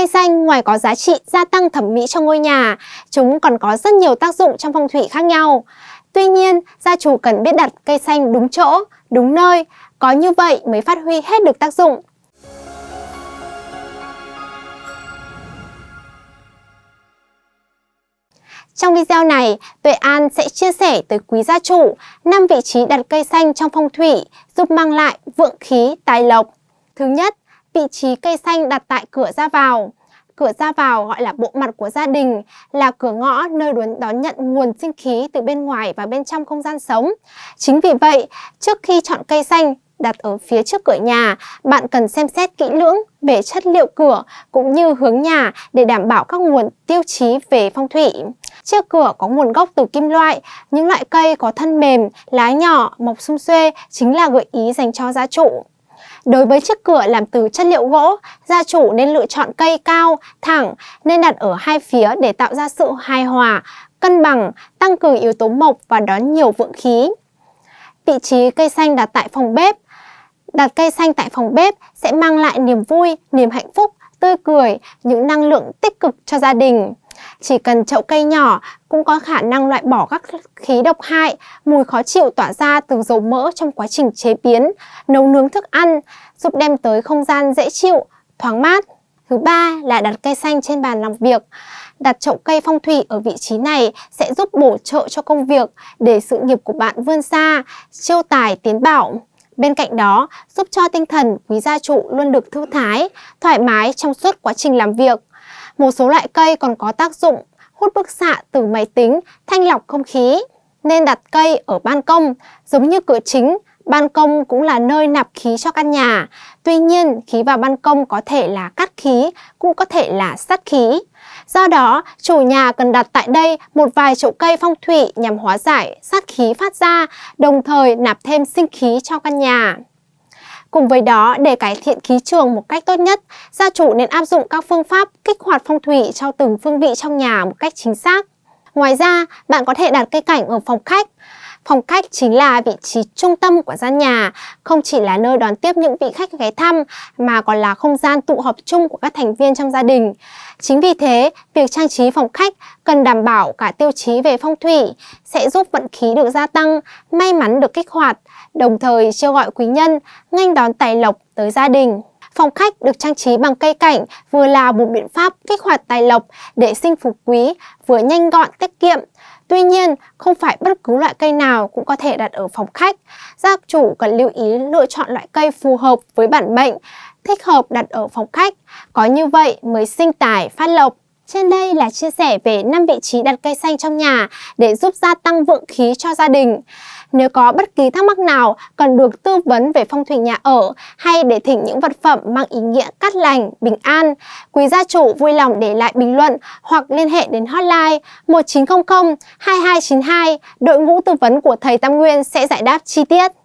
Cây xanh ngoài có giá trị gia tăng thẩm mỹ cho ngôi nhà, chúng còn có rất nhiều tác dụng trong phong thủy khác nhau. Tuy nhiên, gia chủ cần biết đặt cây xanh đúng chỗ, đúng nơi, có như vậy mới phát huy hết được tác dụng. Trong video này, Tuệ An sẽ chia sẻ tới quý gia chủ 5 vị trí đặt cây xanh trong phong thủy giúp mang lại vượng khí, tài lộc. Thứ nhất, vị trí cây xanh đặt tại cửa ra vào. Cửa ra vào gọi là bộ mặt của gia đình, là cửa ngõ nơi đón, nhận nguồn sinh khí từ bên ngoài và bên trong không gian sống. Chính vì vậy, trước khi chọn cây xanh, đặt ở phía trước cửa nhà, bạn cần xem xét kỹ lưỡng về chất liệu cửa cũng như hướng nhà để đảm bảo các nguồn tiêu chí về phong thủy. Chiếc cửa có nguồn gốc từ kim loại, những loại cây có thân mềm, lá nhỏ, mọc sum xuê chính là gợi ý dành cho gia chủ. Đối với chiếc cửa làm từ chất liệu gỗ, gia chủ nên lựa chọn cây cao, thẳng, nên đặt ở hai phía để tạo ra sự hài hòa, cân bằng, tăng cường yếu tố mộc và đón nhiều vượng khí. Vị trí cây xanh đặt tại phòng bếp Đặt cây xanh tại phòng bếp sẽ mang lại niềm vui, niềm hạnh phúc, tươi cười, những năng lượng tích cực cho gia đình. Chỉ cần chậu cây nhỏ cũng có khả năng loại bỏ các khí độc hại, mùi khó chịu tỏa ra từ dầu mỡ trong quá trình chế biến, nấu nướng thức ăn, giúp đem tới không gian dễ chịu, thoáng mát. Thứ ba là đặt cây xanh trên bàn làm việc. Đặt chậu cây phong thủy ở vị trí này sẽ giúp bổ trợ cho công việc để sự nghiệp của bạn vươn xa, chiêu tài tiến bảo. Bên cạnh đó, giúp cho tinh thần quý gia trụ luôn được thư thái, thoải mái trong suốt quá trình làm việc. Một số loại cây còn có tác dụng hút bức xạ từ máy tính, thanh lọc không khí. Nên đặt cây ở ban công, giống như cửa chính, ban công cũng là nơi nạp khí cho căn nhà. Tuy nhiên, khí vào ban công có thể là cắt khí, cũng có thể là sắt khí. Do đó, chủ nhà cần đặt tại đây một vài chậu cây phong thủy nhằm hóa giải sát khí phát ra, đồng thời nạp thêm sinh khí cho căn nhà. Cùng với đó, để cải thiện khí trường một cách tốt nhất, gia chủ nên áp dụng các phương pháp kích hoạt phong thủy cho từng phương vị trong nhà một cách chính xác. Ngoài ra, bạn có thể đặt cây cảnh ở phòng khách. Phòng khách chính là vị trí trung tâm của gian nhà, không chỉ là nơi đón tiếp những vị khách ghé thăm mà còn là không gian tụ họp chung của các thành viên trong gia đình. Chính vì thế, việc trang trí phòng khách cần đảm bảo cả tiêu chí về phong thủy sẽ giúp vận khí được gia tăng, may mắn được kích hoạt, đồng thời kêu gọi quý nhân nghênh đón tài lộc tới gia đình. Phòng khách được trang trí bằng cây cảnh vừa là một biện pháp kích hoạt tài lộc để sinh phú quý, vừa nhanh gọn tiết kiệm. Tuy nhiên, không phải bất cứ loại cây nào cũng có thể đặt ở phòng khách. Gia chủ cần lưu ý lựa chọn loại cây phù hợp với bản mệnh, thích hợp đặt ở phòng khách. Có như vậy mới sinh tài phát lộc. Trên đây là chia sẻ về 5 vị trí đặt cây xanh trong nhà để giúp gia tăng vượng khí cho gia đình. Nếu có bất kỳ thắc mắc nào cần được tư vấn về phong thủy nhà ở hay để thỉnh những vật phẩm mang ý nghĩa cát lành, bình an, quý gia chủ vui lòng để lại bình luận hoặc liên hệ đến hotline 1900 2292, đội ngũ tư vấn của thầy Tam Nguyên sẽ giải đáp chi tiết.